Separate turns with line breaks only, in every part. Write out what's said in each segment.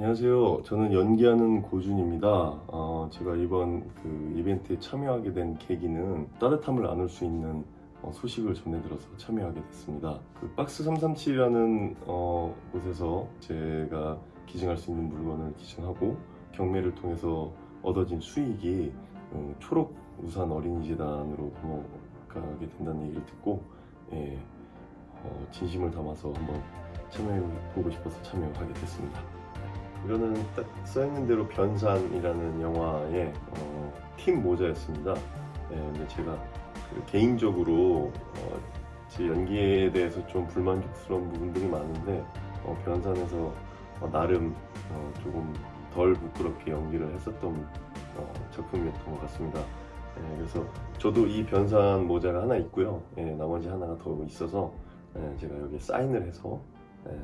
안녕하세요. 저는 연기하는 고준입니다. 어, 제가 이번 그 이벤트에 참여하게 된 계기는 따뜻함을 나눌 수 있는 어, 소식을 전해 들어서 참여하게 됐습니다. 그 박스 337이라는 어, 곳에서 제가 기증할 수 있는 물건을 기증하고 경매를 통해서 얻어진 수익이 어, 초록 우산 어린이재단으로 넘어가게 된다는 얘기를 듣고 예, 어, 진심을 담아서 한번 참여해 보고 싶어서 참여하게 됐습니다. 이거는 딱 써있는 대로 변산이라는 영화의 어, 팀 모자였습니다. 네, 근데 제가 그 개인적으로 어, 제 연기에 대해서 좀 불만족스러운 부분들이 많은데 어, 변산에서 어, 나름 어, 조금 덜 부끄럽게 연기를 했었던 어, 작품이었던 것 같습니다. 네, 그래서 저도 이 변산 모자가 하나 있고요. 예, 나머지 하나가 더 있어서 예, 제가 여기 사인을 해서 예,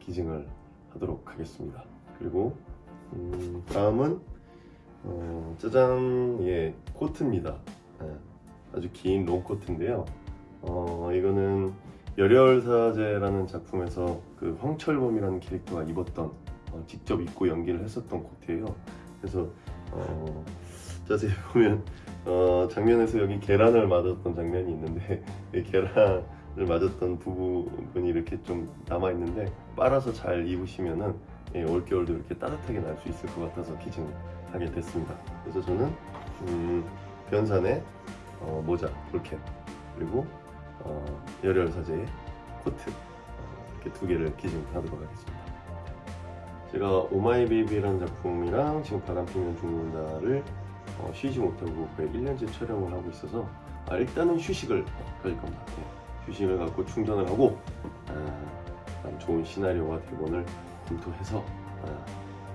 기증을 하도록 하겠습니다. 그리고 음, 다음은 어, 짜잔 예 코트입니다. 예, 아주 긴 롱코트인데요. 어, 이거는 열혈사제라는 작품에서 그 황철범이라는 캐릭터가 입었던 어, 직접 입고 연기를 했었던 코트예요. 그래서 어, 자세히 보면 어, 장면에서 여기 계란을 맞았던 장면이 있는데 이 계란을 맞았던 부분이 이렇게 좀 남아 있는데 빨아서 잘 입으시면은 예, 올겨울도 이렇게 따뜻하게 날 수 있을 것 같아서 기증하게 됐습니다. 그래서 저는 음, 변산의 어, 모자, 볼캡 그리고 어, 열혈 사제의 코트 어, 이렇게 두 개를 기증하도록 하겠습니다. 제가 오마이베이비라는 작품이랑 지금 바람 피면 죽는다를 어, 쉬지 못하고 거의 1년째 촬영을 하고 있어서 아, 일단은 휴식을 가질 겁니다. 예, 휴식을 갖고 충전을 하고 아, 좋은 시나리오와 대본을 검토해서 아,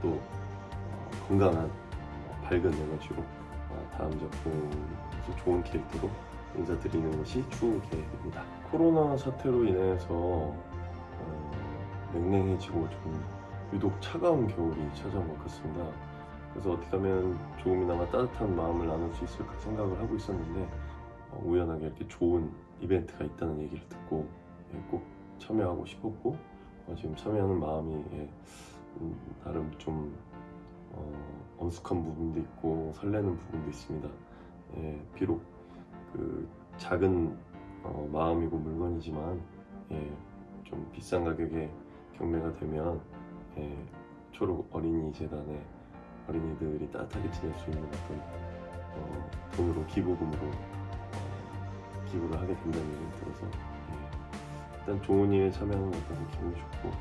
또 어, 건강한 어, 밝은 에너지로 어, 다음 작품에서 좋은 캐릭터로 인사드리는 것이 추후 계획입니다. 코로나 사태로 인해서 어, 냉랭해지고 좀 유독 차가운 겨울이 찾아온 것 같습니다. 그래서 어떻게 하면 조금이나마 따뜻한 마음을 나눌 수 있을까 생각을 하고 있었는데 어, 우연하게 이렇게 좋은 이벤트가 있다는 얘기를 듣고 예, 꼭 참여하고 싶었고 어, 지금 참여하는 마음이 예, 음, 나름 좀 어, 엄숙한 부분도 있고 설레는 부분도 있습니다. 예, 비록 그 작은 어, 마음이고 물건이지만 예, 좀 비싼 가격에 경매가 되면 예, 초록 어린이 재단에 어린이들이 따뜻하게 지낼 수 있는 어떤 어, 돈으로 기부금으로 어, 기부를 하게 된다는 얘기를 들어서 예, 일단 좋은 일에 참여하는 것 같아서 기분이 좋고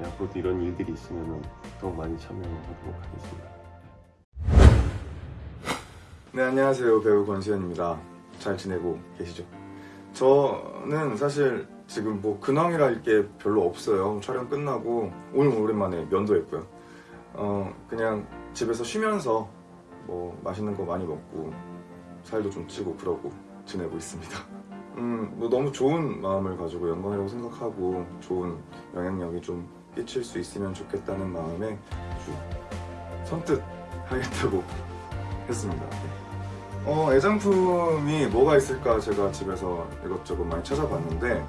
예, 앞으로도 이런 일들이 있으면 더욱 많이 참여하도록 하겠습니다.
네 안녕하세요. 배우 권수현입니다. 잘 지내고 계시죠? 저는 사실 지금 뭐 근황이랄 게 별로 없어요. 촬영 끝나고 오늘 오랜만에 면도했고요. 어 그냥 집에서 쉬면서 뭐 맛있는 거 많이 먹고 살도 좀 찌고 그러고 지내고 있습니다 음 뭐 너무 좋은 마음을 가지고 영광이라고 생각하고 좋은 영향력이 좀 끼칠 수 있으면 좋겠다는 마음에 선뜻 하겠다고 했습니다 어, 애장품이 뭐가 있을까 제가 집에서 이것저것 많이 찾아봤는데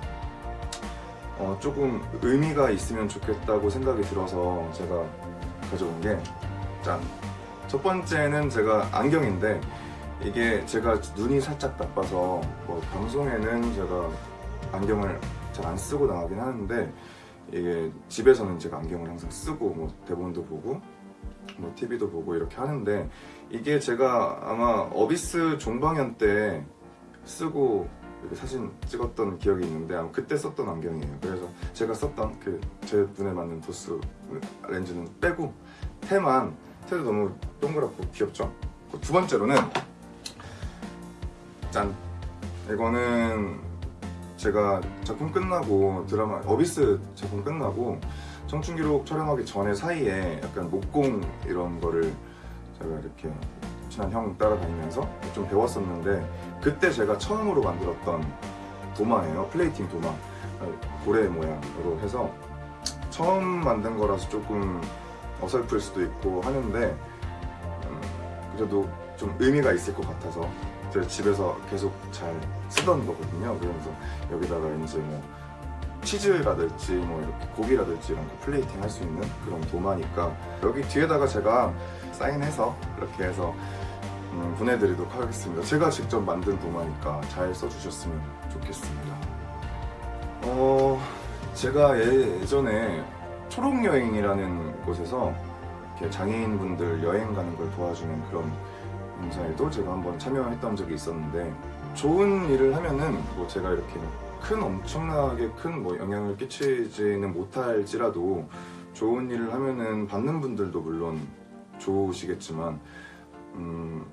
어, 조금 의미가 있으면 좋겠다고 생각이 들어서 제가 가져온 게 짠! 첫 번째는 제가 안경인데 이게 제가 눈이 살짝 나빠서 뭐 방송에는 제가 안경을 잘 안 쓰고 나가긴 하는데 이게 집에서는 제가 안경을 항상 쓰고 뭐 대본도 보고 뭐 TV도 보고 이렇게 하는데 이게 제가 아마 어비스 종방연 때 쓰고 사진 찍었던 기억이 있는데 아마 그때 썼던 안경이에요. 그래서 제가 썼던 그 제 눈에 맞는 도수 렌즈는 빼고 테만 테도 너무 동그랗고 귀엽죠? 그두 번째로는 짠. 이거는 제가 작품 끝나고 드라마 어비스 작품 끝나고 청춘기록 촬영하기 전에 사이에 약간 목공 이런 거를 제가 이렇게 친한 형 따라다니면서 좀 배웠었는데 그때 제가 처음으로 만들었던 도마예요. 플레이팅 도마. 고래 모양으로 해서 처음 만든 거라서 조금 어설플 수도 있고 하는데 음, 그래도 좀 의미가 있을 것 같아서 제가 집에서 계속 잘 쓰던 거거든요 그러면서 여기다가 이제 뭐 치즈라든지 뭐 이렇게 고기라든지 이런 거 플레이팅 할 수 있는 그런 도마니까 여기 뒤에다가 제가 사인해서 이렇게 해서 음, 보내드리도록 하겠습니다. 제가 직접 만든 도마니까 잘 써주셨으면 좋겠습니다. 어, 제가 예전에 초록여행이라는 곳에서 장애인분들 여행 가는 걸 도와주는 그런 행사에도 제가 한번 참여했던 적이 있었는데 좋은 일을 하면은 뭐 제가 이렇게 큰 엄청나게 큰 뭐 영향을 끼치지는 못할지라도 좋은 일을 하면은 받는 분들도 물론 좋으시겠지만 음,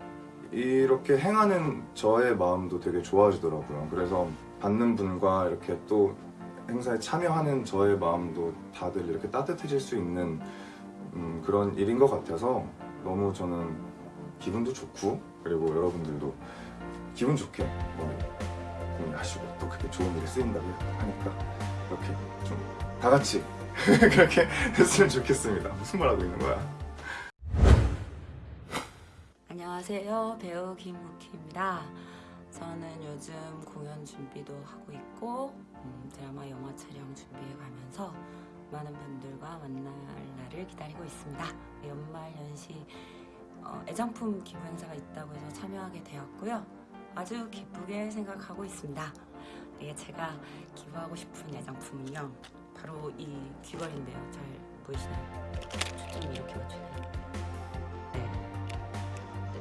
이렇게 행하는 저의 마음도 되게 좋아지더라고요. 그래서 받는 분과 이렇게 또 행사에 참여하는 저의 마음도 다들 이렇게 따뜻해질 수 있는 음, 그런 일인 것 같아서 너무 저는 기분도 좋고 그리고 여러분들도 기분 좋게 뭐 고민하시고 또 그게 좋은 일에 쓰인다고 하니까 이렇게 좀 다 같이 그렇게 했으면 좋겠습니다. 무슨 말 하고 있는 거야?
안녕하세요. 배우 김우키입니다. 저는 요즘 공연 준비도 하고 있고 음, 드라마 영화 촬영 준비해 가면서 많은 분들과 만날 날을 기다리고 있습니다. 연말 연시 어, 애장품 기부 행사가 있다고 해서 참여하게 되었고요. 아주 기쁘게 생각하고 있습니다. 네, 제가 기부하고 싶은 애장품은요. 바로 이 귀걸이인데요. 잘 보이시나요? 초점 이렇게 맞추네요. 네.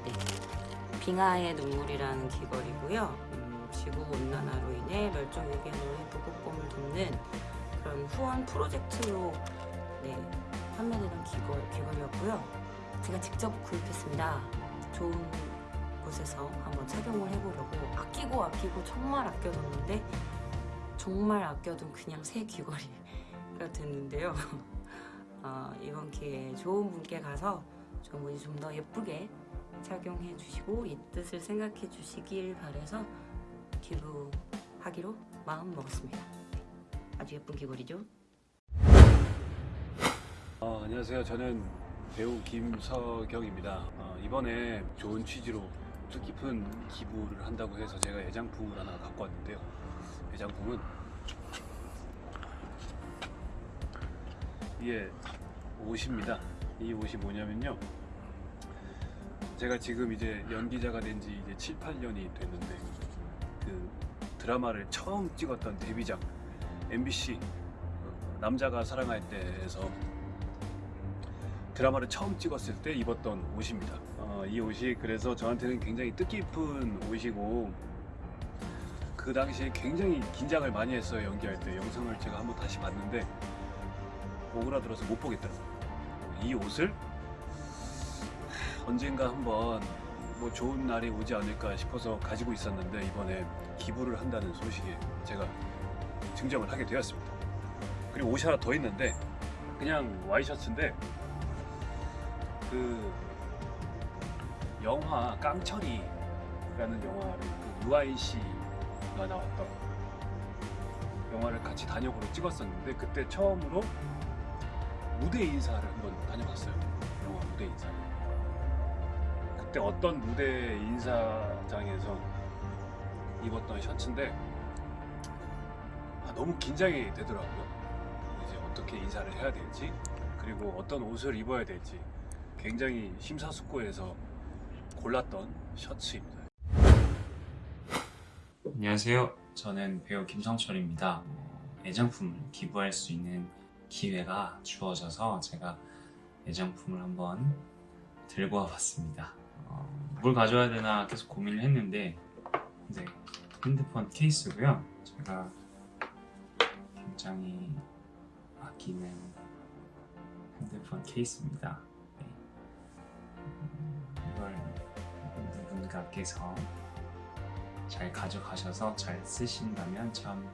네. 빙하의 눈물이라는 귀걸이고요. 음, 지구 온난화로 인해 멸종 위기의 북극곰을 돕는 그런 후원 프로젝트로 네, 판매되는 귀걸, 귀걸이였고요. 제가 직접 구입했습니다. 좋은 곳에서 한번 착용을 해보려고 아끼고 아끼고 정말 아껴뒀는데 정말 아껴둔 그냥 새 귀걸이가 됐는데요. 어, 이번 기회에 좋은 분께 가서 좋은 분이 좀 더 예쁘게 착용해 주시고 이 뜻을 생각해 주시길 바래서 기부하기로 마음 먹었습니다. 아주 예쁜 귀걸이죠?
어, 안녕하세요. 저는 배우 김서경입니다. 어, 이번에 좋은 취지로 뜻깊은 기부를 한다고 해서 제가 애장품을 하나 갖고 왔는데요. 애장품은 이게 옷입니다. 이 옷이 뭐냐면요. 제가 지금 이제 연기자가 된 지 이제 7, 8년이 됐는데 그 드라마를 처음 찍었던 데뷔작 MBC 어, 남자가 사랑할 때에서 드라마를 처음 찍었을 때 입었던 옷입니다. 어, 이 옷이 그래서 저한테는 굉장히 뜻깊은 옷이고 그 당시에 굉장히 긴장을 많이 했어요 연기할 때 영상을 제가 한번 다시 봤는데 오그라들어서 못 보겠더라고요. 이 옷을 언젠가 한번 뭐 좋은 날이 오지 않을까 싶어서 가지고 있었는데 이번에 기부를 한다는 소식에 제가 증정을 하게 되었습니다. 그리고 옷이 하나 더 있는데 그냥 와이셔츠인데 그 영화 깡철이라는 영화를 그 유아인 씨가 나왔던 영화를 같이 단역으로 찍었었는데 그때 처음으로 무대 인사를 한번 다녀봤어요. 영화 무대 인사. 그때 어떤 무대 인사장에서 입었던 셔츠인데 아, 너무 긴장이 되더라고요. 이제 어떻게 인사를 해야 될지 그리고 어떤 옷을 입어야 될지 굉장히 심사숙고해서 골랐던 셔츠입니다.
안녕하세요. 저는 배우 김성철입니다. 어, 애장품을 기부할 수 있는 기회가 주어져서 제가 애장품을 한번 들고 와봤습니다. 어, 뭘 가져와야 되나 계속 고민을 했는데 네, 핸드폰 케이스고요. 제가 굉장히 아끼는 핸드폰 케이스입니다. 누군가께서 잘 가져가셔서 잘 쓰신다면 참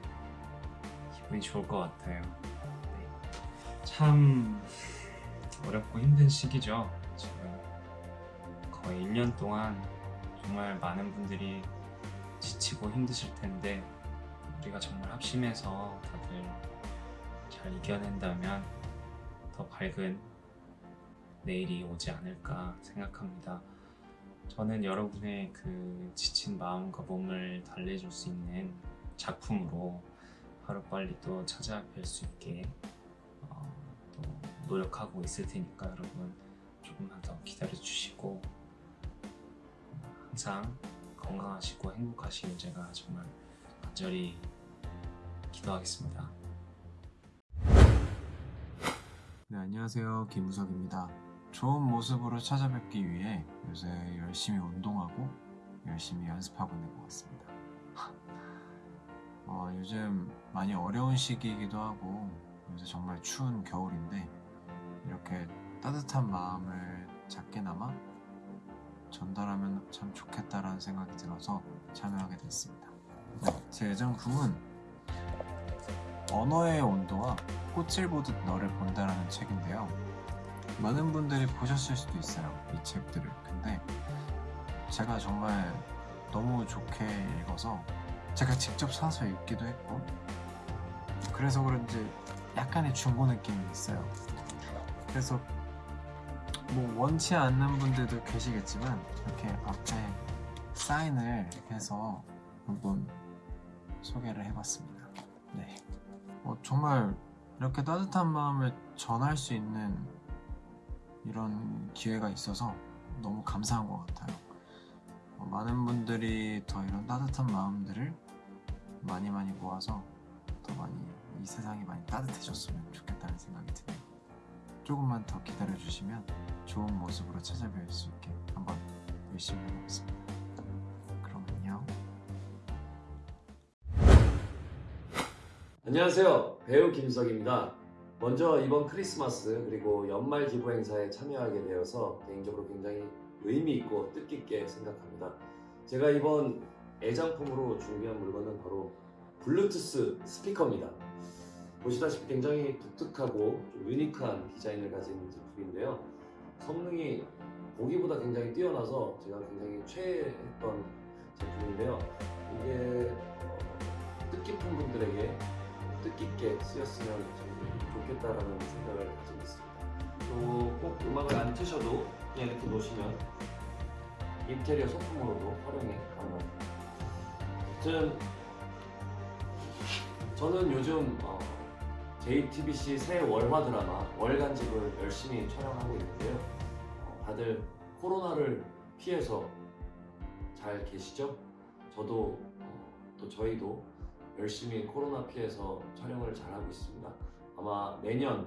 기분이 좋을 것 같아요. 네. 참 어렵고 힘든 시기죠. 지금 거의 1년 동안 정말 많은 분들이 지치고 힘드실 텐데 우리가 정말 합심해서 다들 잘 이겨낸다면 더 밝은 내일이 오지 않을까 생각합니다. 저는 여러분의 그 지친 마음과 몸을 달래줄 수 있는 작품으로 하루빨리 또 찾아뵐 수 있게 어, 또 노력하고 있을 테니까 여러분 조금만 더 기다려 주시고 항상 건강하시고 행복하시길 제가 정말 간절히 기도하겠습니다.
네, 안녕하세요. 김우석입니다. 좋은 모습으로 찾아뵙기 위해 요새 열심히 운동하고 열심히 연습하고 있는 것 같습니다. 어, 요즘 많이 어려운 시기이기도 하고 요새 정말 추운 겨울인데 이렇게 따뜻한 마음을 작게나마 전달하면 참 좋겠다라는 생각이 들어서 참여하게 됐습니다. 네, 제 애정품은 언어의 온도와 꽃을 보듯 너를 본다라는 책인데요. 많은 분들이 보셨을 수도 있어요. 이 책들을. 근데 제가 정말 너무 좋게 읽어서 제가 직접 사서 읽기도 했고 그래서 그런지 약간의 중고 느낌이 있어요. 그래서 뭐 원치 않는 분들도 계시겠지만 이렇게 앞에 사인을 해서 한번 소개를 해봤습니다. 네. 어, 정말 이렇게 따뜻한 마음을 전할 수 있는 이런 기회가 있어서 너무 감사한 것 같아요. 어, 많은 분들이 더 이런 따뜻한 마음들을 많이 많이 모아서 더 많이 이 세상이 많이 따뜻해졌으면 좋겠다는 생각이 드네요. 조금만 더 기다려 주시면 좋은 모습으로 찾아뵐 수 있게 한번 열심히 해보겠습니다. 그럼 안녕.
안녕하세요. 배우 김석입니다. 먼저 이번 크리스마스 그리고 연말 기부 행사에 참여하게 되어서 개인적으로 굉장히 의미 있고 뜻깊게 생각합니다. 제가 이번 애장품으로 준비한 물건은 바로 블루투스 스피커입니다. 보시다시피 굉장히 독특하고 좀 유니크한 디자인을 가진 제품인데요. 성능이 보기보다 굉장히 뛰어나서 제가 굉장히 최애했던 제품인데요. 이게 어, 뜻깊은 분들에게 뜻깊게 쓰였으면 참 좋겠다라는 생각을 가지고 있습니다. 또 꼭 음악을 안 트셔도 그냥 이렇게 놓으시면 인테리어 소품으로도 활용이 가능합니다. 아무튼 저는 요즘 어, JTBC 새 월화 드라마 월간집을 열심히 촬영하고 있는데요. 어, 다들 코로나를 피해서 잘 계시죠? 저도 어, 또 저희도 열심히 코로나 피해서 촬영을 잘 하고 있습니다. 아마 내년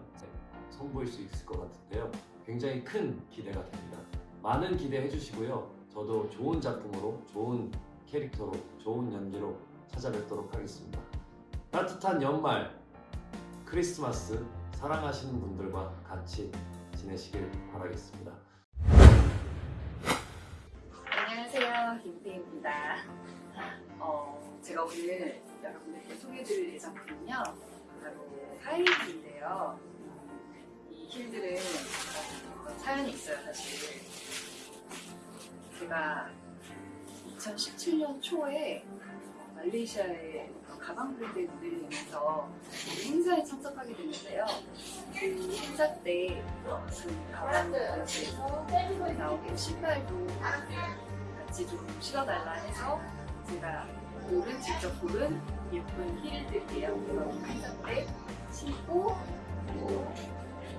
선보일 수 있을 것 같은데요. 굉장히 큰 기대가 됩니다. 많은 기대해 주시고요. 저도 좋은 작품으로, 좋은 캐릭터로, 좋은 연기로 찾아뵙도록 하겠습니다. 따뜻한 연말, 크리스마스, 사랑하시는 분들과 같이 지내시길 바라겠습니다.
안녕하세요. 김태입니다. 어, 제가 오늘 여러분들께 소개해드릴 예정품은요. 바로 하이힐인데요. 이 힐들은 사연이 있어요, 사실. 제가 2017년 초에 말레이시아에 가방 브랜드에 모델이 되면서 행사에 참석하게 됐는데요. 그 행사 때그 가방 브랜드에서 나오는 신발도 같이 좀 실어달라 해서 제가 고른 직접 고른 예쁜. 그래서 행사 때 신고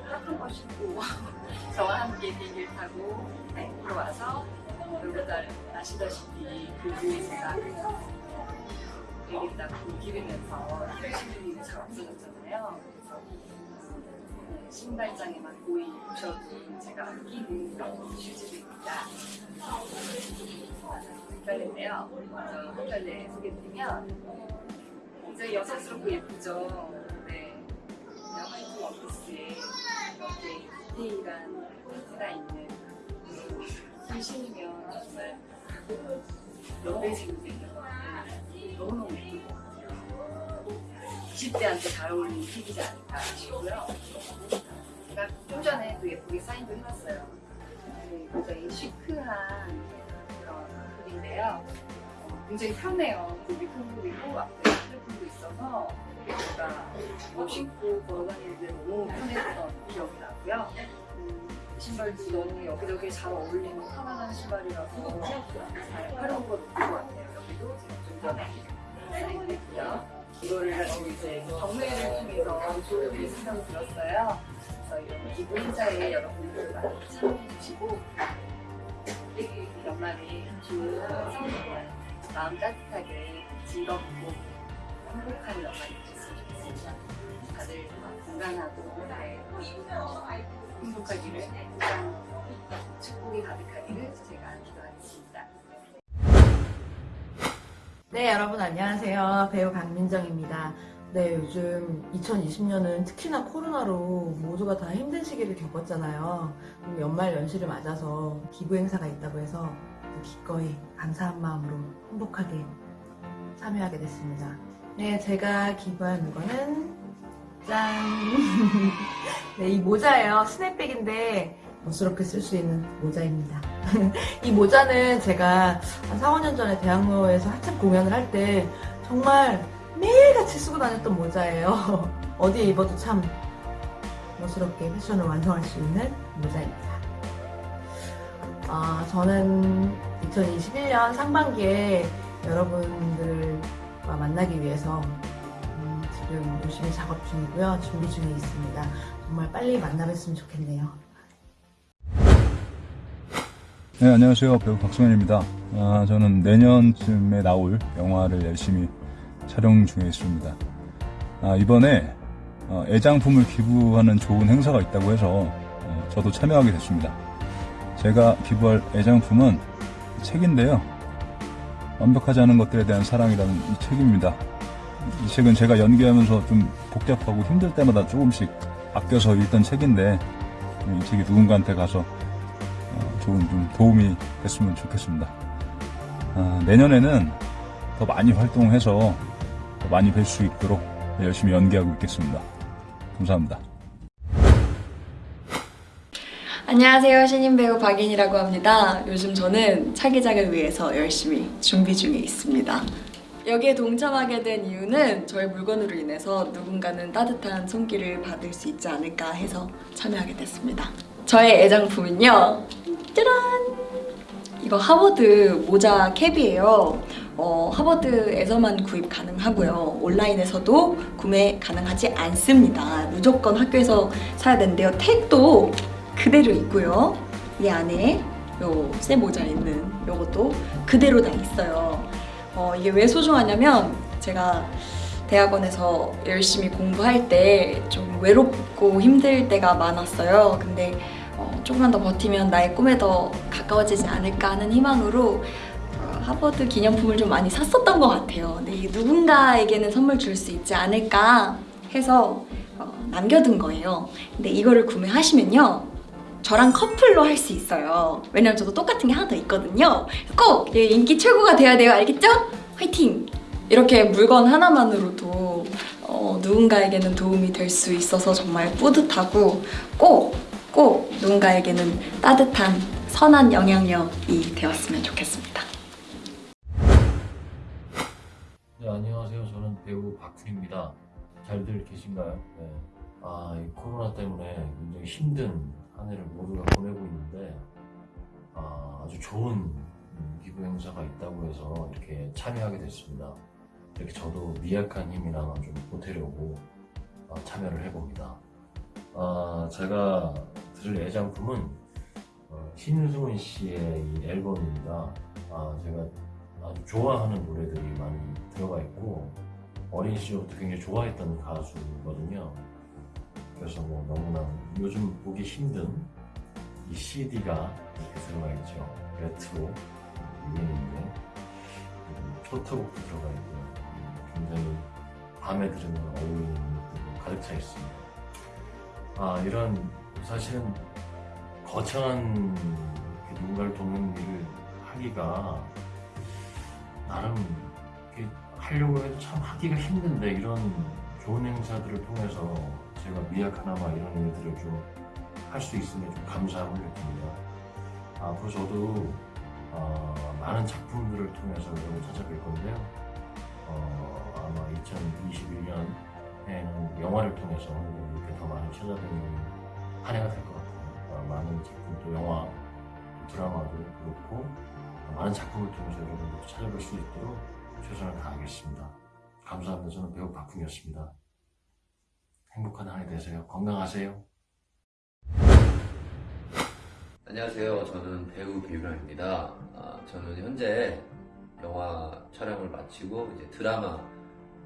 딱한번 신고 저와 함께 비행기를 타고 네, 들어와서 여러분들 아시다시피 그 제가 비행기 타고 기르면서 힐을 신는 일이 잘 없어졌잖아요. 신발장에만 고이 붙여둔 제가 아끼는 그런 슈즈들입니다. 헷갈렸네요. 먼저 한 갈래 소개드리면 굉장히 여성스럽고 예쁘죠. 네. 화이트 원피스에 이렇게 디테일한 포인트가 있는 그 신으면 정말 예뻐지고 너무너무 같아요. 20대한테 잘 어울리는 pick이지 않을까 싶고요. 제가 좀 전에 또 예쁘게 사인도 해놨어요. 네, 굉장히 시크한 그런 룩인데요. 어, 굉장히 편해요. 고비품도 있고 앞에 핸드폰도 있어서 제가 뭐 신고 걸어다니는 데 너무 편했던 기억이 나고요. 음, 신발도 너무 여기저기 잘 어울리는 편안한 신발이라서 잘 활용도가 높은 것 같아요. 여기도 제가 좀 전에 사인했고요. 이거를 지금 이제 경매를 통해서 소득이 생각이 들었어요. 그래서 이런 기부 행사에 여러분들 많이 참여해 주시고 연말에 좋은 마음 따뜻하게 즐겁고 행복한 건강하고 네,
여러분 안녕하세요. 배우 강민정입니다. 네, 요즘 2020년은 특히나 코로나로 모두가 다 힘든 시기를 겪었잖아요. 연말 연시를 맞아서 기부 행사가 있다고 해서 기꺼이 감사한 마음으로 행복하게 참여하게 됐습니다. 네, 제가 기부할 물건은 짠! 네, 이 모자예요. 스냅백인데 멋스럽게 쓸 수 있는 모자입니다. 이 모자는 제가 한 4, 5년 전에 대학로에서 한참 공연을 할 때 정말 매일같이 쓰고 다녔던 모자예요. 어디에 입어도 참 멋스럽게 패션을 완성할 수 있는 모자입니다. 아, 저는 2021년 상반기에 여러분들과 만나기 위해서 음, 지금 열심히 작업 중이고요. 준비 중에 있습니다. 정말 빨리 만나뵀으면 좋겠네요.
네, 안녕하세요. 배우 박성현입니다. 아, 저는 내년쯤에 나올 영화를 열심히 촬영 중에 있습니다. 아, 이번에 어, 애장품을 기부하는 좋은 행사가 있다고 해서 어, 저도 참여하게 됐습니다. 제가 기부할 애장품은 책인데요. 완벽하지 않은 것들에 대한 사랑이라는 이 책입니다. 이 책은 제가 연기하면서 좀 복잡하고 힘들 때마다 조금씩 아껴서 읽던 책인데 이 책이 누군가한테 가서 어, 좋은 좀 도움이 됐으면 좋겠습니다. 아, 내년에는 더 많이 활동해서 더 많이 뵐 수 있도록 열심히 연기하고 있겠습니다. 감사합니다.
안녕하세요. 신인 배우 박인이라고 합니다. 요즘 저는 차기작을 위해서 열심히 준비 중에 있습니다. 여기에 동참하게 된 이유는 저의 물건으로 인해서 누군가는 따뜻한 손길을 받을 수 있지 않을까 해서 참여하게 됐습니다. 저의 애장품은요. 짜란! 이거 하버드 모자 캡이에요. 어, 하버드에서만 구입 가능하고요. 온라인에서도 구매 가능하지 않습니다. 무조건 학교에서 사야 되는데요. 택도 그대로 있고요. 이 안에 요새 모자 있는 요것도 그대로 다 있어요. 어, 이게 왜 소중하냐면 제가 대학원에서 열심히 공부할 때 좀 외롭고 힘들 때가 많았어요. 근데 어, 조금만 더 버티면 나의 꿈에 더 가까워지지 않을까 하는 희망으로 어, 하버드 기념품을 좀 많이 샀었던 것 같아요. 근데 이 누군가에게는 선물 줄 수 있지 않을까 해서 어, 남겨둔 거예요. 근데 이거를 구매하시면요. 저랑 커플로 할 수 있어요. 왜냐면 저도 똑같은 게 하나 더 있거든요. 꼭얘 인기 최고가 돼야 돼요. 알겠죠? 화이팅! 이렇게 물건 하나만으로도 어, 누군가에게는 도움이 될 수 있어서 정말 뿌듯하고 꼭, 꼭 누군가에게는 따뜻한 선한 영향력이 되었으면 좋겠습니다.
네, 안녕하세요. 저는 배우 박훈입니다. 잘들 계신가요? 네. 아, 이 코로나 때문에 굉장히 힘든 한 해를 모두가 보내고 있는데, 아, 아주 좋은 음, 기부 행사가 있다고 해서 이렇게 참여하게 됐습니다. 이렇게 저도 미약한 힘이나마 좀 보태려고 어, 참여를 해봅니다. 아, 제가 들을 애장품은 어, 신승훈 씨의 이 앨범입니다. 아, 제가 아주 좋아하는 노래들이 많이 들어가 있고 어린 시절부터 굉장히 좋아했던 가수거든요. 그래서 뭐 너무나 요즘 보기 힘든 이 CD가 이렇게 들어가 있죠. 레트로 유행인데 초트곡도 들어가 있고요. 굉장히 밤에 들으면 어울리는 것들이 가득 차 있습니다. 아 이런 사실은 거창한 누군가를 돕는 일을 하기가 나름 하려고 해도 참 하기가 힘든데 이런 좋은 행사들을 통해서 제가 미약 하나마 이런 일들을 좀 할 수 있으면 좀 감사함을 느낍니다. 앞으로 저도 어, 많은 작품들을 통해서 여러분 찾아뵐 건데요. 어, 아마 2021년에는 영화를 통해서 이렇게 더 많이 찾아뵙는 한 해가 될 것 같아요. 어, 많은 작품 또 영화, 드라마도 그렇고 많은 작품을 통해서 여러분들 찾아볼 수 있도록 최선을 다하겠습니다. 감사합니다. 저는 배우 박훈이었습니다. 행복한 한해 되세요. 건강하세요.
안녕하세요. 저는 배우 비유람입니다. 아, 저는 현재 영화 촬영을 마치고 이제 드라마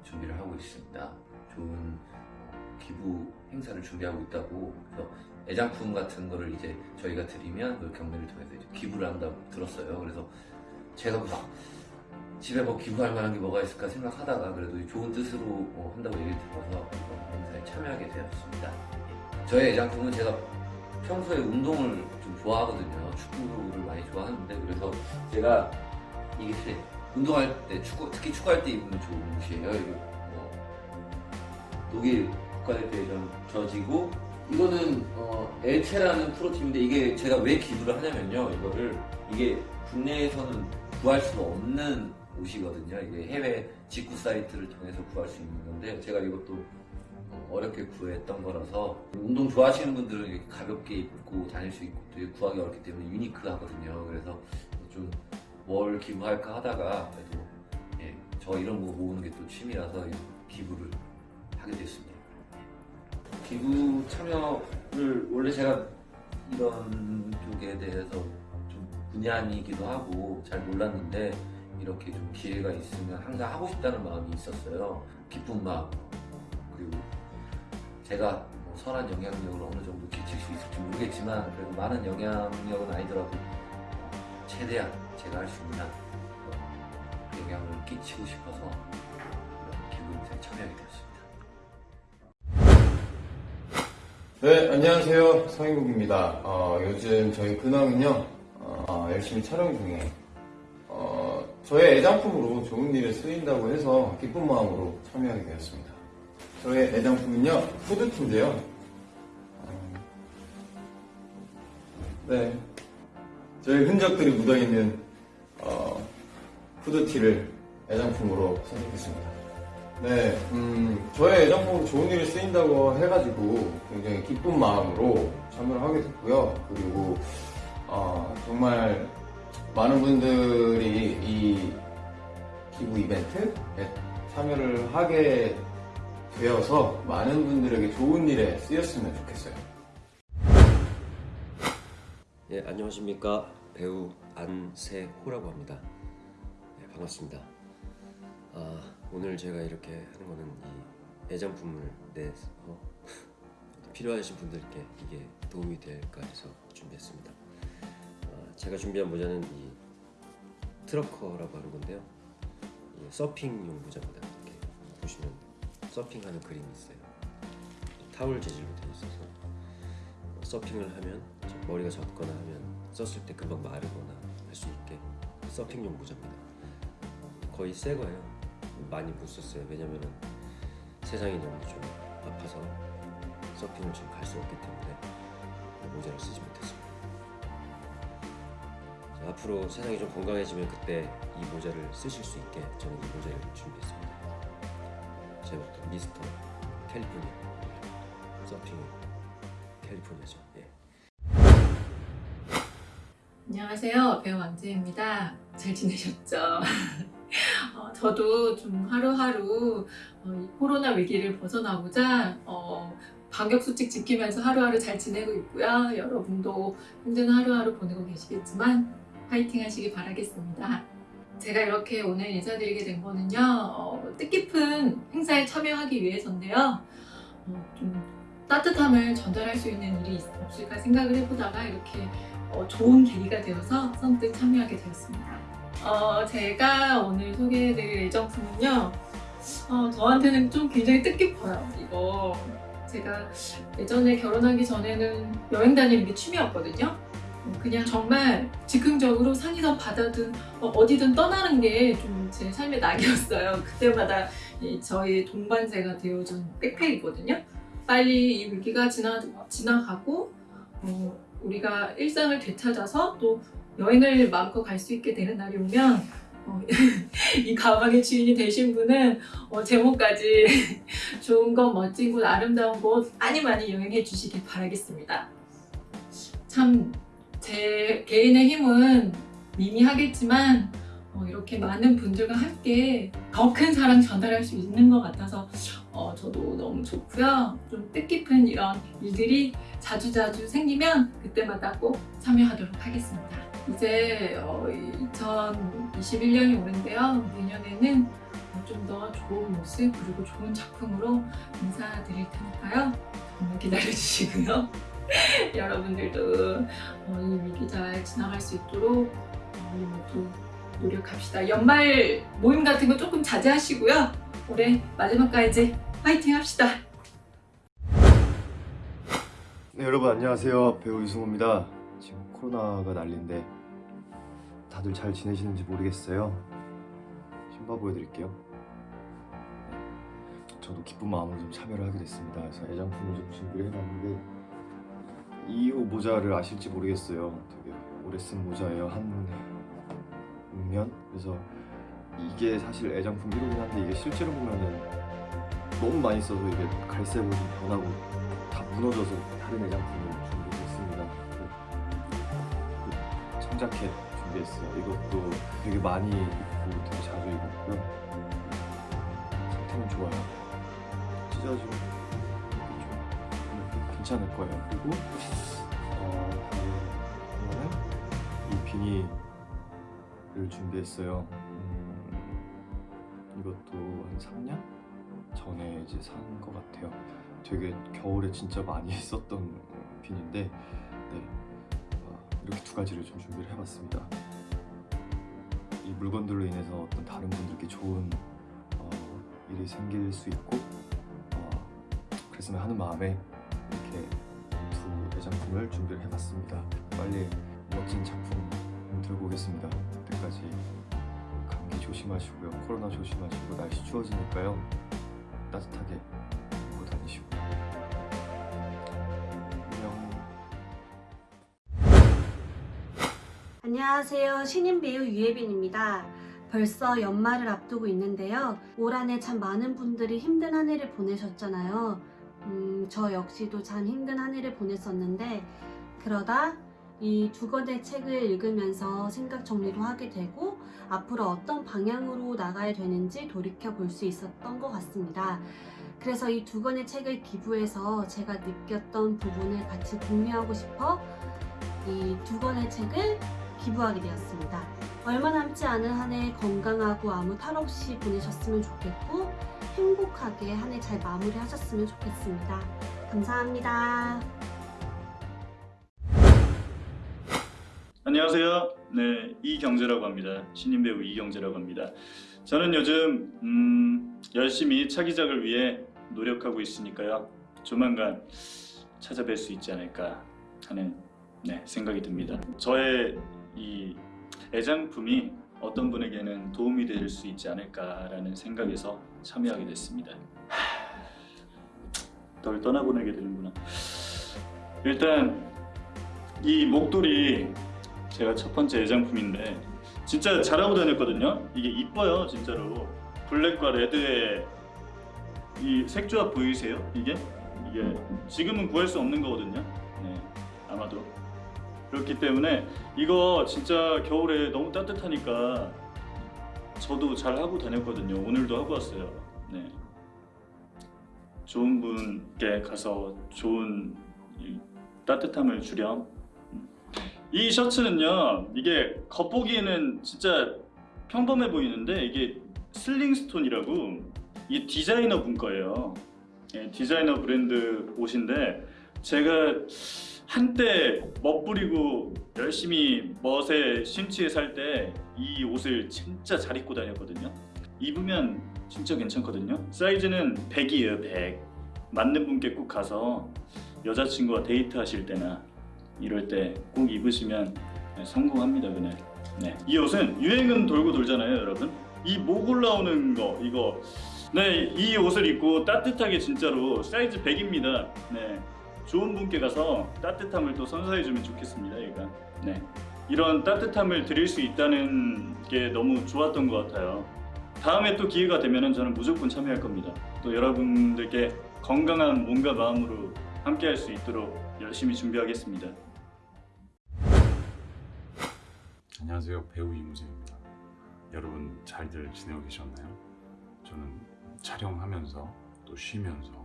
준비를 하고 있습니다. 좋은 어, 기부 행사를 준비하고 있다고 그래서 애장품 같은 거를 이제 저희가 드리면 그 경매를 통해서 기부를 한다고 들었어요. 그래서 제가 막 집에 뭐 기부할 만한 게 뭐가 있을까 생각하다가 그래도 좋은 뜻으로 어, 한다고 얘기를 들어서 행사에 참여하게 되었습니다. 예. 저의 애장품은 제가 평소에 운동을 좀 좋아하거든요. 축구를 많이 좋아하는데 그래서 제가 이게 운동할 때 축구 특히 축구할 때 입으면 좋은 옷이에요. 이거 뭐 독일 국가대표전 져지고 이거는 어, 엘체라는 프로팀인데 이게 제가 왜 기부를 하냐면요. 이거를 이게 국내에서는 구할 수 없는 옷이거든요. 이게 해외 직구 사이트를 통해서 구할 수 있는 건데 제가 이것도 어, 어렵게 구했던 거라서 운동 좋아하시는 분들은 이렇게 가볍게 입고 다닐 수 있고 되게 구하기 어렵기 때문에 유니크하거든요. 그래서 좀 뭘 기부할까 하다가 그래도 예, 저 이런 거 모으는 게 또 취미라서 기부를 하게 됐습니다. 기부 참여를 원래 제가 이런 쪽에 대해서 좀 분야이기도 하고 잘 몰랐는데 이렇게 좀 기회가 있으면 항상 하고 싶다는 마음이 있었어요. 기쁜 마음 그리고 제가 뭐 선한 영향력을 어느 정도 끼칠 수 있을지 모르겠지만 그래도 많은 영향력은 아니더라도 최대한 제가 할 수 있는 한 영향을 끼치고 싶어서 이런 기부 행사에 참여하게 되었습니다.
네, 안녕하세요. 성인국입니다. 어, 요즘 저희 근황은요, 어, 열심히 촬영 중에, 어, 저의 애장품으로 좋은 일에 쓰인다고 해서 기쁜 마음으로 참여하게 되었습니다. 저의 애장품은요, 후드티인데요. 어, 네. 저의 흔적들이 묻어있는, 어, 후드티를 애장품으로 선택했습니다. 네, 음, 저의 애장품으로 좋은 일에 쓰인다고 해가지고 굉장히 기쁜 마음으로 참여를 하게 됐고요. 그리고 어, 정말 많은 분들이 이 기부 이벤트에 참여를 하게 되어서 많은 분들에게 좋은 일에 쓰였으면 좋겠어요.
예, 안녕하십니까. 배우 안세호라고 합니다. 네, 반갑습니다. 아, 오늘 제가 이렇게 하는 거는 이 애장품을 내서 필요하신 분들께 이게 도움이 될까 해서 준비했습니다. 아, 제가 준비한 모자는 이 트러커라고 하는 건데요. 이 서핑용 모자입니다. 이렇게 보시면 서핑하는 그림이 있어요. 타월 재질로 되어 있어서 서핑을 하면 머리가 젖거나 하면 썼을 때 금방 마르거나 할 수 있게 서핑용 모자입니다. 거의 새 거예요. 많이 못 썼어요. 왜냐면은 세상이 너무 좀 아파서 서핑을 지금 갈 수 없기 때문에 이 모자를 쓰지 못했습니다. 자, 앞으로 세상이 좀 건강해지면 그때 이 모자를 쓰실 수 있게 저는 이 모자를 준비했습니다. 제목도 미스터 캘리포니아 서핑 캘리포니아죠. 예.
안녕하세요. 배우 왕재입니다. 잘 지내셨죠? 어, 저도 좀 하루하루 어, 이 코로나 위기를 벗어나고자 어, 방역수칙 지키면서 하루하루 잘 지내고 있고요. 여러분도 힘든 하루하루 보내고 계시겠지만 파이팅 하시기 바라겠습니다. 제가 이렇게 오늘 인사드리게 된 거는요. 어, 뜻깊은 행사에 참여하기 위해서인데요. 어, 좀 따뜻함을 전달할 수 있는 일이 있- 없을까 생각을 해보다가 이렇게 어, 좋은 계기가 되어서 선뜻 참여하게 되었습니다. 어, 제가 오늘 소개해드릴 애정품은요. 어, 저한테는 좀 굉장히 뜻깊어요. 이거 제가 예전에 결혼하기 전에는 여행 다니는 게 취미였거든요. 어, 그냥 정말 즉흥적으로 산이든 바다든 어, 디든 떠나는 게 좀 제 삶의 낙이었어요. 그때마다 이 저희 동반자가 되어준 백팩이거든요. 빨리 이 위기가 지나, 지나가고 어, 우리가 일상을 되찾아서 또 여행을 마음껏 갈 수 있게 되는 날이 오면 어, 이 가방의 주인이 되신 분은 어, 제목까지 좋은 것, 멋진 곳, 아름다운 곳 많이 많이 여행해 주시길 바라겠습니다. 참 제 개인의 힘은 미미하겠지만 어, 어, 이렇게 많은 분들과 함께 더 큰 사랑 전달할 수 있는 것 같아서 어, 저도 너무 좋고요. 좀 뜻깊은 이런 일들이 자주자주 생기면 그때마다 꼭 참여하도록 하겠습니다. 이제 어, 2021년이 오는데요. 내년에는 좀 더 좋은 모습 그리고 좋은 작품으로 인사드릴 테니까요. 정말 기다려주시고요. 여러분들도 어, 이 위기 잘 지나갈 수 있도록 어, 우리 모두 노력합시다. 연말 모임 같은 거 조금 자제하시고요. 올해 마지막까지 화이팅 합시다.
네 여러분 안녕하세요 배우 유승호입니다 지금 코로나가 난리인데 다들 잘 지내시는지 모르겠어요 신바 보여드릴게요 네. 저도 기쁜 마음으로 좀 참여를 하게 됐습니다 그래서 애장품을 좀 준비를 해봤는데 이 모자를 아실지 모르겠어요 되게 오래 쓴 모자예요 한 6년 그래서 이게 사실 애장품 1호긴 한데 이게 실제로 보면은 너무 많이 써서 이게 갈색으로 좀 변하고 다 무너져서 다른 애장품을 준비했습니다. 그, 그 청자켓 준비했어요. 이것도 되게 많이 입고 되게 자주 입었고요. 상태는 좋아요. 찢어지고 좀 괜찮을 거예요. 그리고 어, 이거는 이 비닐을 준비했어요. 음, 이것도 한 3년? 전에 이제 산 것 같아요. 되게 겨울에 진짜 많이 썼던 핀인데 네, 어, 이렇게 두 가지를 좀 준비를 해봤습니다. 이 물건들로 인해서 어떤 다른 분들께 좋은 어, 일이 생길 수 있고 어, 그랬으면 하는 마음에 이렇게 두 애장품을 준비를 해봤습니다. 빨리 멋진 작품 들고 오겠습니다. 그때까지 감기 조심하시고요. 코로나 조심하시고 날씨 추워지니까요. 따뜻하게 입고 다니시고 안녕
안녕하세요. 신인 배우 유예빈입니다. 벌써 연말을 앞두고 있는데요. 올 한해 참 많은 분들이 힘든 한 해를 보내셨잖아요. 음, 저 역시도 참 힘든 한 해를 보냈었는데, 그러다 이 두 권의 책을 읽으면서 생각 정리도 하게 되고, 앞으로 어떤 방향으로 나가야 되는지 돌이켜 볼 수 있었던 것 같습니다. 그래서 이 두 권의 책을 기부해서 제가 느꼈던 부분을 같이 공유하고 싶어 이 두 권의 책을 기부하게 되었습니다. 얼마 남지 않은 한 해 건강하고 아무 탈 없이 보내셨으면 좋겠고 행복하게 한 해 잘 마무리하셨으면 좋겠습니다. 감사합니다.
안녕하세요. 네, 이경재라고 합니다. 신인 배우 이경재라고 합니다. 저는 요즘 음, 열심히 차기작을 위해 노력하고 있으니까요. 조만간 찾아뵐 수 있지 않을까 하는 네, 생각이 듭니다. 저의 이 애장품이 어떤 분에게는 도움이 될 수 있지 않을까라는 생각에서 참여하게 됐습니다. 널 떠나보내게 되는구나. 일단 이 목도리 제가 첫 번째 애장품인데 진짜 잘하고 다녔거든요. 이게 이뻐요, 진짜로. 블랙과 레드의 이 색조합 보이세요? 이게 이게 지금은 구할 수 없는 거거든요. 네, 아마도 그렇기 때문에 이거 진짜 겨울에 너무 따뜻하니까 저도 잘 하고 다녔거든요. 오늘도 하고 왔어요. 네. 좋은 분께 가서 좋은 이 따뜻함을 주렴. 이 셔츠는요 이게 겉보기에는 진짜 평범해 보이는데 이게 슬링스톤이라고 이 디자이너 분 거예요 예, 디자이너 브랜드 옷인데 제가 한때 멋부리고 열심히 멋에 심취해 살 때 이 옷을 진짜 잘 입고 다녔거든요. 입으면 진짜 괜찮거든요. 사이즈는 100이에요 100 맞는 분께 꼭 가서 여자친구와 데이트 하실 때나 이럴 때 꼭 입으시면 네, 성공합니다 그날. 네. 이 옷은 유행은 돌고 돌잖아요 여러분. 이 목 올라오는 거 이거. 네, 이 옷을 입고 따뜻하게 진짜로 사이즈 100입니다. 네. 좋은 분께 가서 따뜻함을 또 선사해 주면 좋겠습니다 얘가. 네. 이런 따뜻함을 드릴 수 있다는 게 너무 좋았던 것 같아요. 다음에 또 기회가 되면 저는 무조건 참여할 겁니다. 또 여러분들께 건강한 몸과 마음으로 함께 할 수 있도록 열심히 준비하겠습니다.
안녕하세요. 배우 이무재입니다. 여러분 잘들 지내고 계셨나요? 저는 촬영하면서 또 쉬면서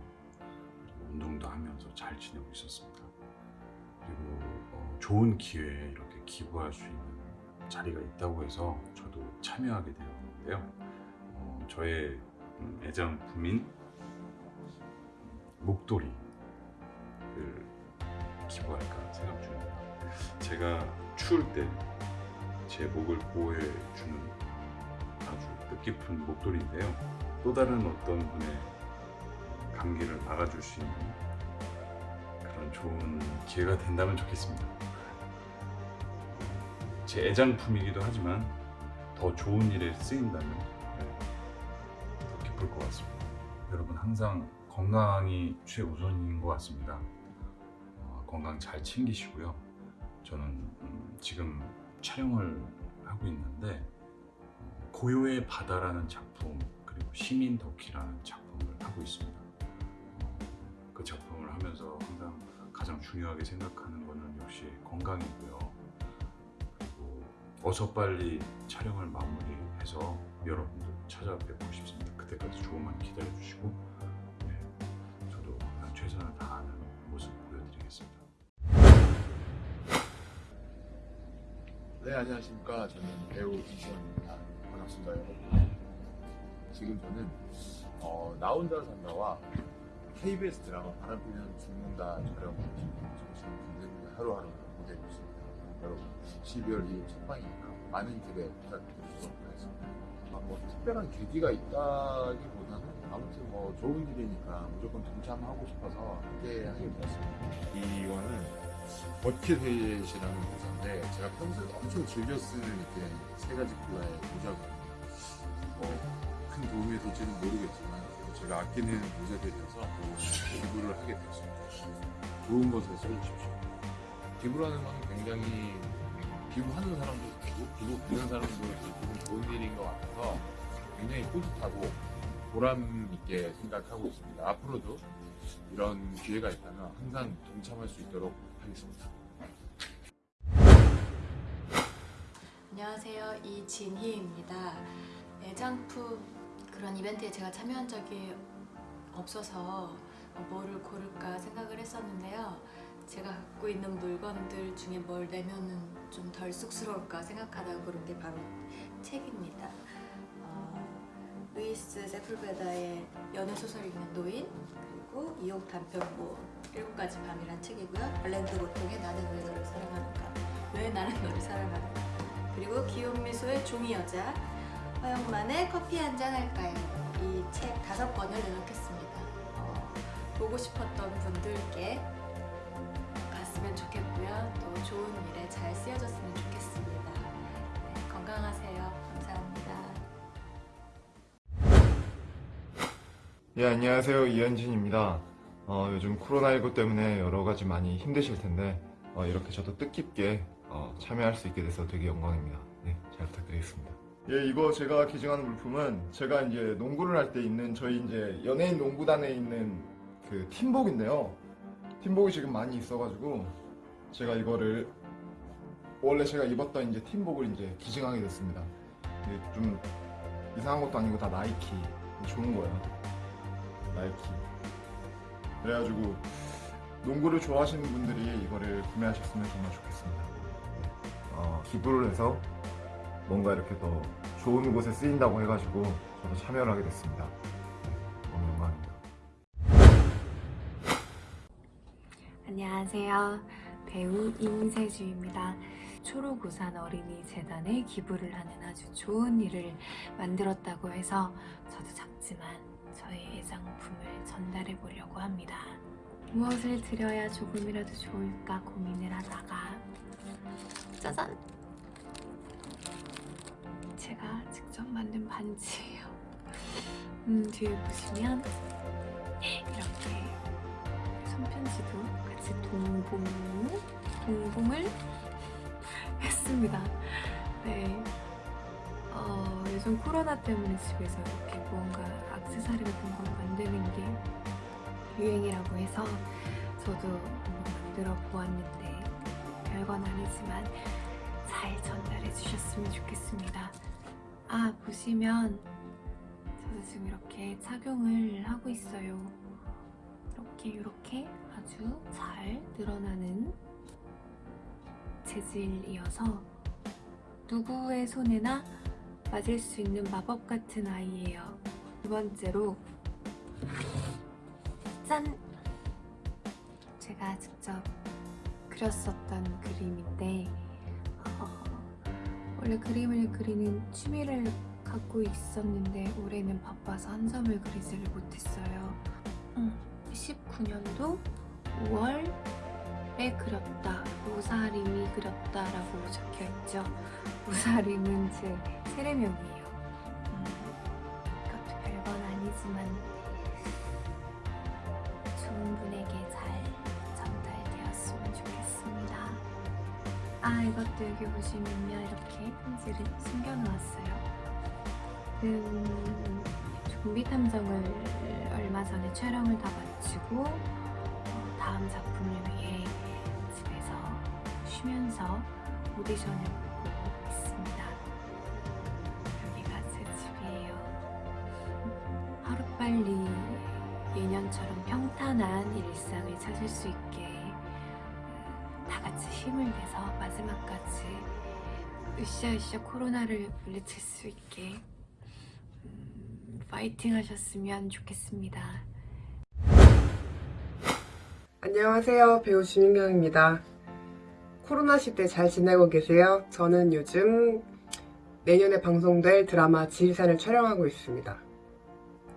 운동도 하면서 잘 지내고 있었습니다. 그리고 어, 좋은 기회에 이렇게 기부할 수 있는 자리가 있다고 해서 저도 참여하게 되었는데요. 어, 저의 음, 애장품인 목도리를 기부할까 생각 중입니다. 제가 추울 때 제 목을 보호해 주는 아주 뜻깊은 목도리인데요. 또 다른 어떤 분의 감기를 막아줄 수 있는 그런 좋은 기회가 된다면 좋겠습니다. 제 애장품이기도 하지만 더 좋은 일에 쓰인다면 네, 더 기쁠 것 같습니다. 여러분 항상 건강이 최우선인 것 같습니다. 어, 건강 잘 챙기시고요. 저는 음, 지금 촬영을 하고 있는데 어, 고요의 바다라는 작품 그리고 시민 덕키라는 작품을 하고 있습니다. 하면서 항상 가장 중요하게 생각하는 것은 역시 건강이고요. 그리고 어서 빨리 촬영을 마무리해서 여러분들 찾아뵙고 싶습니다. 그때까지 조금만 기다려 주시고 네, 저도 최선을 다하는 모습 보여드리겠습니다.
네 안녕하십니까 저는 배우 이시원입니다 반갑습니다 여러분 지금 저는 어, 나 혼자 산다와 KBS 드라마 바람 피면 죽는다 촬영 정신 분들과 하루하루 보내고 있습니다 여러분 12월 2일 첫 방이니까 많은 기대 부탁드리도록 하겠습니다 아, 뭐 특별한 계기가 있다기보다는 아무튼 뭐 좋은 일이니까 무조건 동참하고 싶어서 함께 하게 되었습니다 이거는 버킷헤이시라는 부사인데 제가 평소에 엄청 즐겨 쓰는 이렇게 세 가지 컬러의 모자거든요. 뭐큰 도움이 될지는 모르겠지만 제가 아끼는 모자들이어서 기부를 하게 됐습니다. 좋은 것에 써주십시오. 기부라는 건 굉장히 기부하는 사람도 있고 기부 받는 사람도 기분 좋은 일인 것 같아서 굉장히 뿌듯하고 보람 있게 생각하고 있습니다. 앞으로도 이런 기회가 있다면 항상 동참할 수 있도록 하겠습니다.
안녕하세요. 이진희입니다. 애장품 그런 이벤트에 제가 참여한 적이 없어서 뭐를 고를까 생각을 했었는데요. 제가 갖고 있는 물건들 중에 뭘 내면은 좀 덜 쑥스러울까 생각하다 고른 게 바로 책입니다. 어, 루이스 세풀베다의 연애소설 읽는 노인 그리고 이옥 단편고 일곱 가지 밤이란 책이고요. 발렌드 고통의 나는 왜 너를 사랑하는가 왜 나는 너를 사랑하는가 그리고 기욤미소의 종이 여자 허영만의 커피 한 잔 할까요? 이 책 다섯 권을 내놓겠습니다. 어, 보고 싶었던 분들께 갔으면 좋겠고요. 또 좋은 일에 잘 쓰여졌으면 좋겠습니다. 네, 건강하세요. 감사합니다.
예, 안녕하세요. 이현진입니다. 어, 요즘 코로나19 때문에 여러 가지 많이 힘드실 텐데, 어, 이렇게 저도 뜻깊게 어, 참여할 수 있게 돼서 되게 영광입니다. 네, 잘 부탁드리겠습니다. 예, 이거 제가 기증한 물품은 제가 이제 농구를 할때 입는 저희 이제 연예인 농구단에 있는 그 팀복인데요. 팀복이 지금 많이 있어가지고 제가 이거를 원래 제가 입었던 이제 팀복을 이제 기증하게 됐습니다. 이게 좀 이상한 것도 아니고 다 나이키 좋은 거예요. 나이키. 그래가지고 농구를 좋아하시는 분들이 이거를 구매하셨으면 정말 좋겠습니다. 어, 기부를 해서 뭔가 이렇게 더 좋은 곳에 쓰인다고 해가지고 저도 참여를 하게 됐습니다. 네, 너무 영광입니다.
안녕하세요. 배우 임세주입니다. 초록우산 어린이 재단에 기부를 하는 아주 좋은 일을 만들었다고 해서 저도 작지만 저의 애장품을 전달해 보려고 합니다. 무엇을 드려야 조금이라도 좋을까 고민을 하다가 짜잔! 제가 직접 만든 반지예요. 음, 뒤에 보시면 이렇게 손편지도 같이 동봉, 동봉을 했습니다. 네. 어, 요즘 코로나 때문에 집에서 이렇게 무언가 악세사리 같은 걸 만드는 게 유행이라고 해서 저도 만들어 보았는데 별건 아니지만 잘 전달해 주셨으면 좋겠습니다. 아, 보시면 저도 지금 이렇게 착용을 하고 있어요. 이렇게 이렇게 아주 잘 늘어나는 재질이어서 누구의 손에나 맞을 수 있는 마법 같은 아이예요. 두 번째로 짠! 제가 직접 그렸었던 그림인데 어, 원래 그림을 그리는 취미를 갖고 있었는데 올해는 바빠서 한 점을 그리지를 못했어요. 음, 19년도 5월에 그렸다. 우사림이 그렸다라고 적혀있죠. 우사림은 제 세례명이에요. 음, 이것도 별건 아니지만 좋은 분에게 잘 전달되었으면 좋겠습니다. 아 이것도 여기 이렇게 편지를 숨겨놓았어요. 음, 좀비 탐정을 얼마 전에 촬영을 다 마치고 어, 다음 작품을 위해 집에서 쉬면서 오디션을 보고 있습니다. 여기가 제 집이에요. 하루빨리 예년처럼 평탄한 일상을 찾을 수 있게 다 같이 힘을 내서 마지막까지 으쌰으쌰 코로나를 물리칠 수 있게 음, 파이팅 하셨으면 좋겠습니다.
안녕하세요. 배우 주민경입니다. 코로나 시대 잘 지내고 계세요? 저는 요즘 내년에 방송될 드라마 지리산을 촬영하고 있습니다.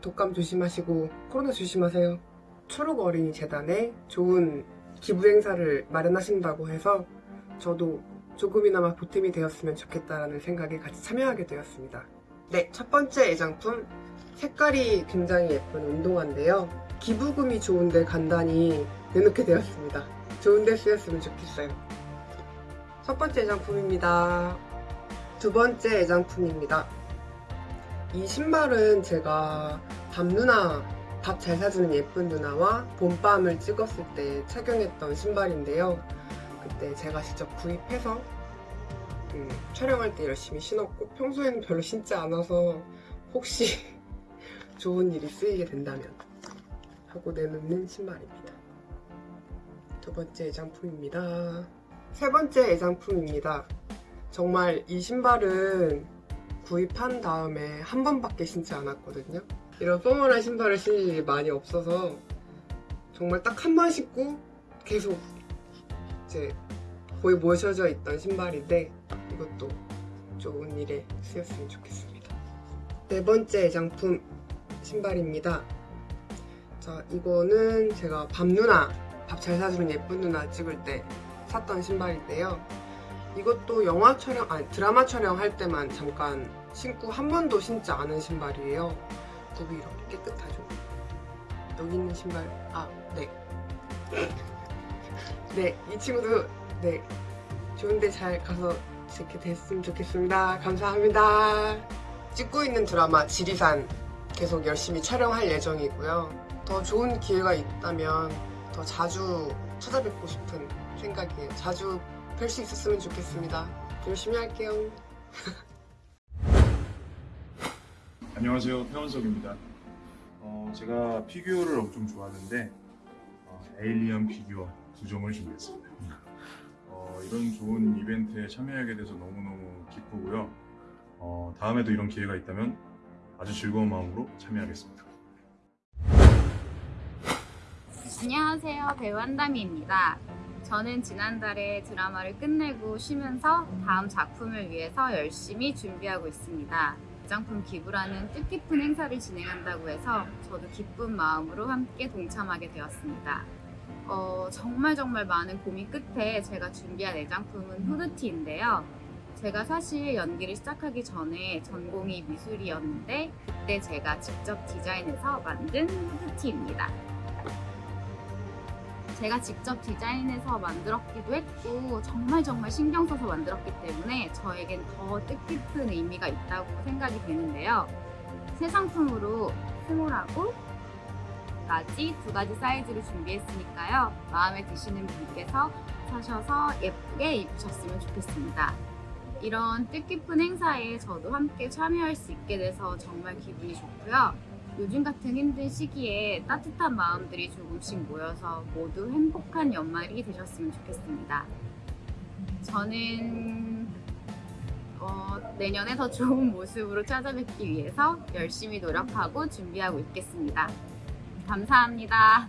독감 조심하시고 코로나 조심하세요. 초록 어린이 재단에 좋은 기부 행사를 마련하신다고 해서 저도 조금이나마 보탬이 되었으면 좋겠다라는 생각에 같이 참여하게 되었습니다. 네, 첫 번째 애장품 색깔이 굉장히 예쁜 운동화인데요. 기부금이 좋은데 간단히 내놓게 되었습니다. 좋은데 쓰였으면 좋겠어요. 첫 번째 애장품입니다. 두 번째 애장품입니다. 이 신발은 제가 밤 누나 밥 잘 사주는 예쁜 누나와 봄밤을 찍었을 때 착용했던 신발인데요. 그때 제가 직접 구입해서 음, 촬영할 때 열심히 신었고 평소에는 별로 신지 않아서 혹시 좋은 일이 쓰이게 된다면 하고 내놓는 신발입니다. 두 번째 애장품입니다. 세 번째 애장품입니다. 정말 이 신발은 구입한 다음에 한 번밖에 신지 않았거든요. 이런 포멀한 신발을 신을 일이 많이 없어서 정말 딱 한 번 신고 계속 이제 거의 모셔져 있던 신발인데 이것도 좋은 일에 쓰였으면 좋겠습니다. 네 번째 애장품 신발입니다. 자, 이거는 제가 밤 누나, 밥 잘 사주는 예쁜 누나 찍을 때 샀던 신발인데요. 이것도 영화 촬영, 아니 드라마 촬영할 때만 잠깐 신고 한 번도 신지 않은 신발이에요. 굽이 이렇게 깨끗하죠. 여기 있는 신발, 아, 네. 네, 이 친구도 네 좋은데 잘 가서 이렇게 됐으면 좋겠습니다. 감사합니다. 찍고 있는 드라마 지리산 계속 열심히 촬영할 예정이고요. 더 좋은 기회가 있다면 더 자주 찾아뵙고 싶은 생각이에요. 자주 뵐 수 있었으면 좋겠습니다. 열심히 할게요.
안녕하세요. 태원석입니다. 어, 제가 피규어를 엄청 좋아하는데 어, 에일리언 피규어 두 종을 준비했습니다. 어, 이런 좋은 이벤트에 참여하게 돼서 너무너무 기쁘고요. 어, 다음에도 이런 기회가 있다면 아주 즐거운 마음으로 참여하겠습니다.
안녕하세요. 배우 한다미입니다. 저는 지난달에 드라마를 끝내고 쉬면서 다음 작품을 위해서 열심히 준비하고 있습니다. 장품 기부라는 뜻깊은 행사를 진행한다고 해서 저도 기쁜 마음으로 함께 동참하게 되었습니다. 어, 정말 정말 많은 고민 끝에 제가 준비한 애장품은 후드티인데요. 제가 사실 연기를 시작하기 전에 전공이 미술이었는데 그때 제가 직접 디자인해서 만든 후드티입니다. 제가 직접 디자인해서 만들었기도 했고 정말 정말 신경 써서 만들었기 때문에 저에겐 더 뜻깊은 의미가 있다고 생각이 되는데요. 새 상품으로 small하고 large 두 가지 사이즈를 준비했으니까요. 마음에 드시는 분께서 사셔서 예쁘게 입으셨으면 좋겠습니다. 이런 뜻깊은 행사에 저도 함께 참여할 수 있게 돼서 정말 기분이 좋고요. 요즘 같은 힘든 시기에 따뜻한 마음들이 조금씩 모여서 모두 행복한 연말이 되셨으면 좋겠습니다. 저는 어, 내년에 더 좋은 모습으로 찾아뵙기 위해서 열심히 노력하고 준비하고 있겠습니다. 감사합니다.